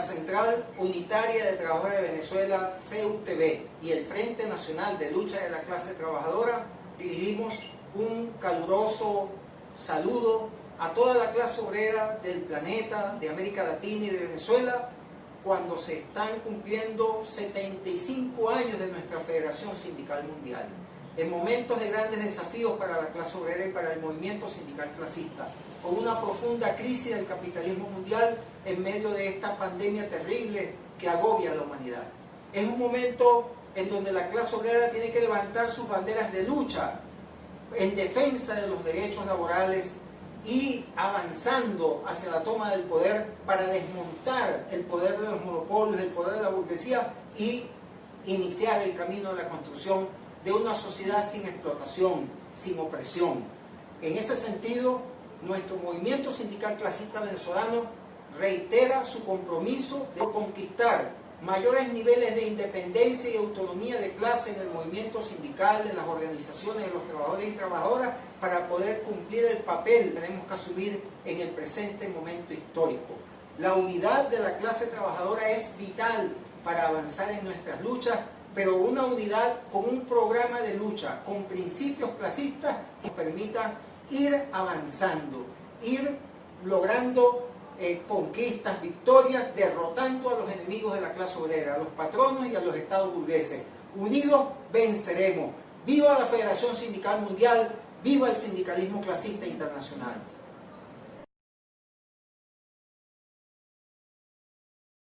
Central Unitaria de Trabajadores de Venezuela, CUTV, y el Frente Nacional de Lucha de la Clase Trabajadora, dirigimos un caluroso saludo a toda la clase obrera del planeta, de América Latina y de Venezuela, cuando se están cumpliendo 75 años de nuestra Federación Sindical Mundial. En momentos de grandes desafíos para la clase obrera y para el movimiento sindical clasista, con una profunda crisis del capitalismo mundial en medio de esta pandemia terrible que agobia a la humanidad. Es un momento en donde la clase obrera tiene que levantar sus banderas de lucha en defensa de los derechos laborales y avanzando hacia la toma del poder para desmontar el poder de los monopolios, el poder de la burguesía y iniciar el camino de la construcción de una sociedad sin explotación, sin opresión. En ese sentido, nuestro movimiento sindical clasista venezolano reitera su compromiso de conquistar mayores niveles de independencia y autonomía de clase en el movimiento sindical, en las organizaciones de los trabajadores y trabajadoras, para poder cumplir el papel que tenemos que asumir en el presente momento histórico. La unidad de la clase trabajadora es vital para avanzar en nuestras luchas, pero una unidad con un programa de lucha, con principios clasistas que permita ir avanzando, ir logrando eh, conquistas, victorias, derrotando a los enemigos de la clase obrera, a los patronos y a los estados burgueses. Unidos venceremos. Viva la Federación Sindical Mundial, viva el sindicalismo clasista internacional.